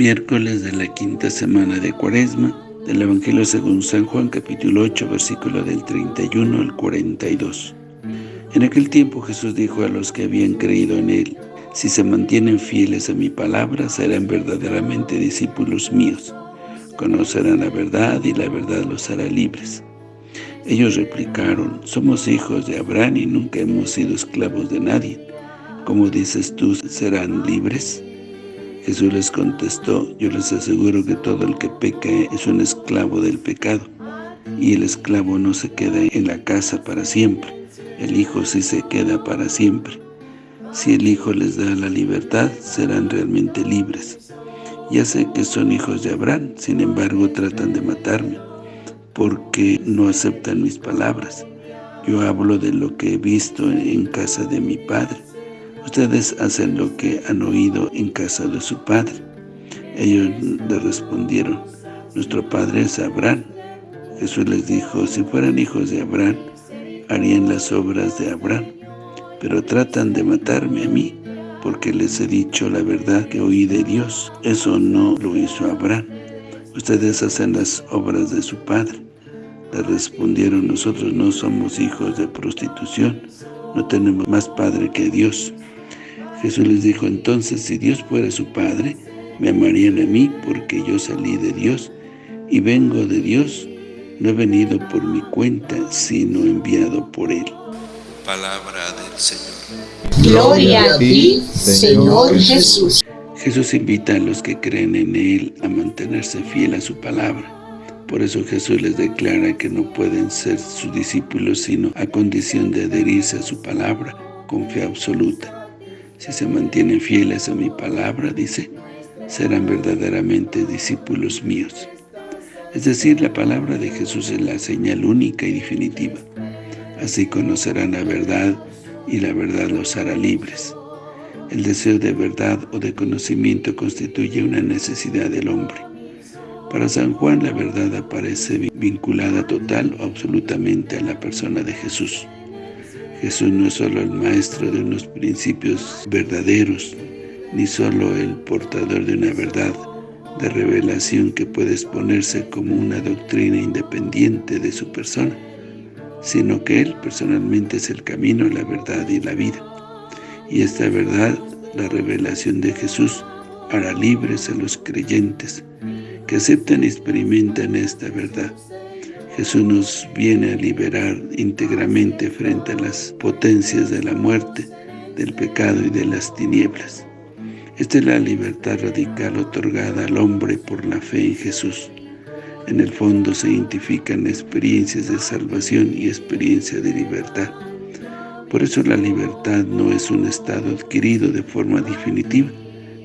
Miércoles de la quinta semana de Cuaresma, del Evangelio según San Juan, capítulo 8, versículo del 31 al 42. En aquel tiempo Jesús dijo a los que habían creído en Él, Si se mantienen fieles a mi palabra, serán verdaderamente discípulos míos. Conocerán la verdad y la verdad los hará libres. Ellos replicaron, Somos hijos de Abraham y nunca hemos sido esclavos de nadie. ¿Cómo dices tú, serán libres? Jesús les contestó, yo les aseguro que todo el que peca es un esclavo del pecado, y el esclavo no se queda en la casa para siempre, el Hijo sí se queda para siempre. Si el Hijo les da la libertad, serán realmente libres. Ya sé que son hijos de Abraham, sin embargo tratan de matarme, porque no aceptan mis palabras. Yo hablo de lo que he visto en casa de mi Padre. Ustedes hacen lo que han oído en casa de su padre. Ellos le respondieron, nuestro padre es Abraham. Jesús les dijo, si fueran hijos de Abraham, harían las obras de Abraham. Pero tratan de matarme a mí, porque les he dicho la verdad que oí de Dios. Eso no lo hizo Abraham. Ustedes hacen las obras de su padre. Le respondieron, nosotros no somos hijos de prostitución, no tenemos más padre que Dios. Jesús les dijo, entonces, si Dios fuera su Padre, me amarían a mí, porque yo salí de Dios y vengo de Dios. No he venido por mi cuenta, sino enviado por Él. Palabra del Señor. Gloria a ti, Señor Jesús. Jesús invita a los que creen en Él a mantenerse fiel a su palabra. Por eso Jesús les declara que no pueden ser sus discípulos, sino a condición de adherirse a su palabra con fe absoluta. Si se mantienen fieles a mi palabra, dice, serán verdaderamente discípulos míos. Es decir, la palabra de Jesús es la señal única y definitiva. Así conocerán la verdad y la verdad los hará libres. El deseo de verdad o de conocimiento constituye una necesidad del hombre. Para San Juan la verdad aparece vinculada total o absolutamente a la persona de Jesús. Jesús no es solo el maestro de unos principios verdaderos, ni solo el portador de una verdad de revelación que puede exponerse como una doctrina independiente de su persona, sino que Él personalmente es el camino, la verdad y la vida. Y esta verdad, la revelación de Jesús, hará libres a los creyentes que aceptan y experimentan esta verdad. Jesús nos viene a liberar íntegramente frente a las potencias de la muerte, del pecado y de las tinieblas. Esta es la libertad radical otorgada al hombre por la fe en Jesús. En el fondo se identifican experiencias de salvación y experiencia de libertad. Por eso la libertad no es un estado adquirido de forma definitiva,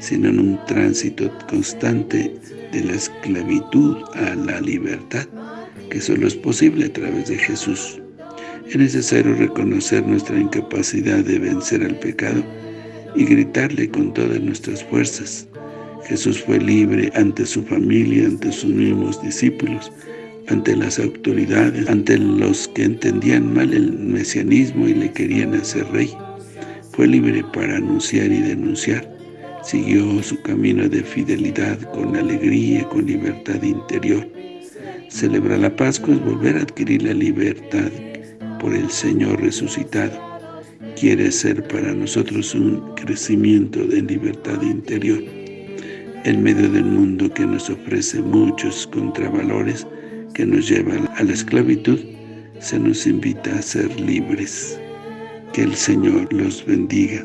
sino en un tránsito constante de la esclavitud a la libertad que solo es posible a través de Jesús. Es necesario reconocer nuestra incapacidad de vencer al pecado y gritarle con todas nuestras fuerzas. Jesús fue libre ante su familia, ante sus mismos discípulos, ante las autoridades, ante los que entendían mal el mesianismo y le querían hacer rey. Fue libre para anunciar y denunciar. Siguió su camino de fidelidad con alegría, con libertad interior. Celebrar la Pascua es volver a adquirir la libertad por el Señor resucitado. Quiere ser para nosotros un crecimiento de libertad interior. En medio del mundo que nos ofrece muchos contravalores que nos llevan a la esclavitud, se nos invita a ser libres. Que el Señor los bendiga.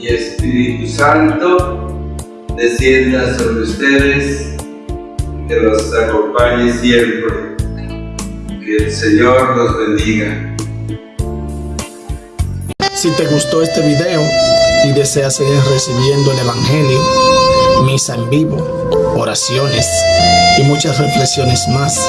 y Espíritu Santo, descienda sobre ustedes, que los acompañe siempre. Que el Señor los bendiga. Si te gustó este video y deseas seguir recibiendo el Evangelio, misa en vivo, oraciones y muchas reflexiones más.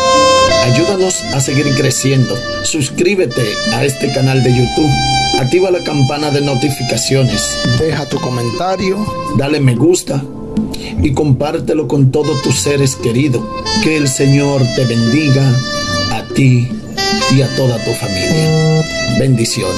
Ayúdanos a seguir creciendo. Suscríbete a este canal de YouTube. Activa la campana de notificaciones. Deja tu comentario. Dale me gusta. Y compártelo con todos tus seres queridos. Que el Señor te bendiga a ti y a toda tu familia. Bendiciones.